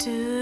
do